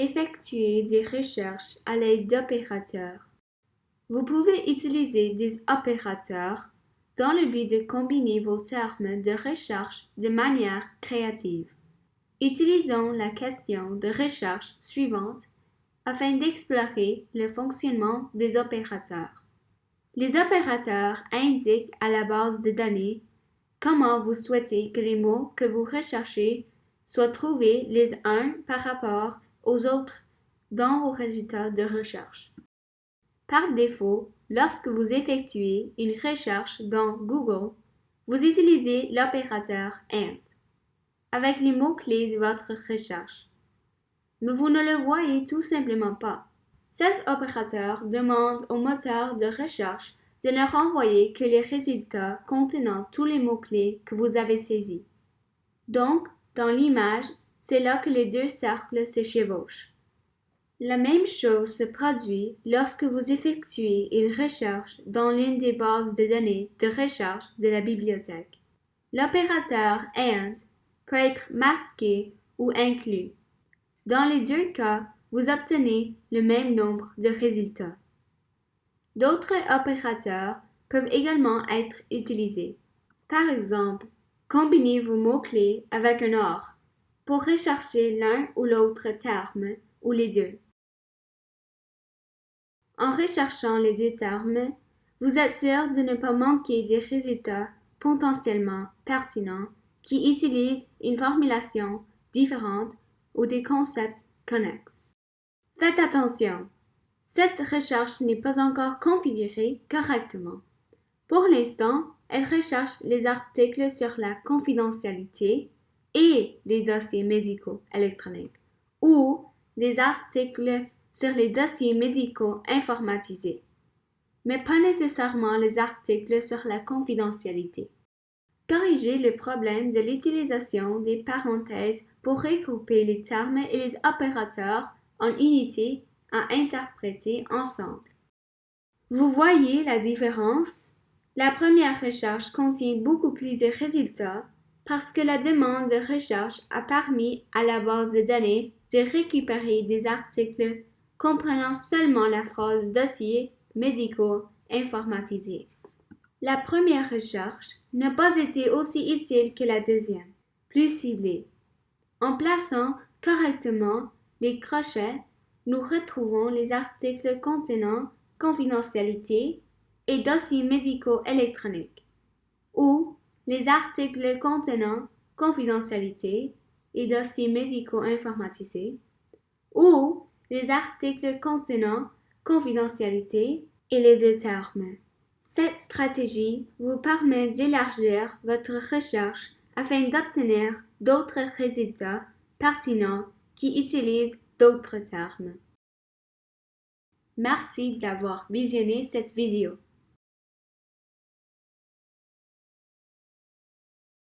Effectuer des recherches à l'aide d'opérateurs. Vous pouvez utiliser des opérateurs dans le but de combiner vos termes de recherche de manière créative. Utilisons la question de recherche suivante afin d'explorer le fonctionnement des opérateurs. Les opérateurs indiquent à la base de données comment vous souhaitez que les mots que vous recherchez soient trouvés les uns par rapport autres dans vos résultats de recherche. Par défaut, lorsque vous effectuez une recherche dans Google, vous utilisez l'opérateur AND avec les mots-clés de votre recherche. Mais vous ne le voyez tout simplement pas. Cet opérateur demande au moteur de recherche de ne renvoyer que les résultats contenant tous les mots-clés que vous avez saisis. Donc, dans l'image, c'est là que les deux cercles se chevauchent. La même chose se produit lorsque vous effectuez une recherche dans l'une des bases de données de recherche de la bibliothèque. L'opérateur AND peut être masqué ou inclus. Dans les deux cas, vous obtenez le même nombre de résultats. D'autres opérateurs peuvent également être utilisés. Par exemple, combinez vos mots-clés avec un OR pour rechercher l'un ou l'autre terme ou les deux. En recherchant les deux termes, vous êtes sûr de ne pas manquer des résultats potentiellement pertinents qui utilisent une formulation différente ou des concepts connexes. Faites attention, cette recherche n'est pas encore configurée correctement. Pour l'instant, elle recherche les articles sur la confidentialité et les dossiers médicaux électroniques ou les articles sur les dossiers médicaux informatisés, mais pas nécessairement les articles sur la confidentialité. Corrigez le problème de l'utilisation des parenthèses pour regrouper les termes et les opérateurs en unités à interpréter ensemble. Vous voyez la différence? La première recherche contient beaucoup plus de résultats parce que la demande de recherche a permis à la base de données de récupérer des articles comprenant seulement la phrase dossier médicaux informatisés. La première recherche n'a pas été aussi utile que la deuxième, plus ciblée. En plaçant correctement les crochets, nous retrouvons les articles contenant confidentialité et dossiers médicaux électroniques, les articles contenant confidentialité et dossiers médicaux informatisés, ou les articles contenant confidentialité et les deux termes. Cette stratégie vous permet d'élargir votre recherche afin d'obtenir d'autres résultats pertinents qui utilisent d'autres termes. Merci d'avoir visionné cette vidéo.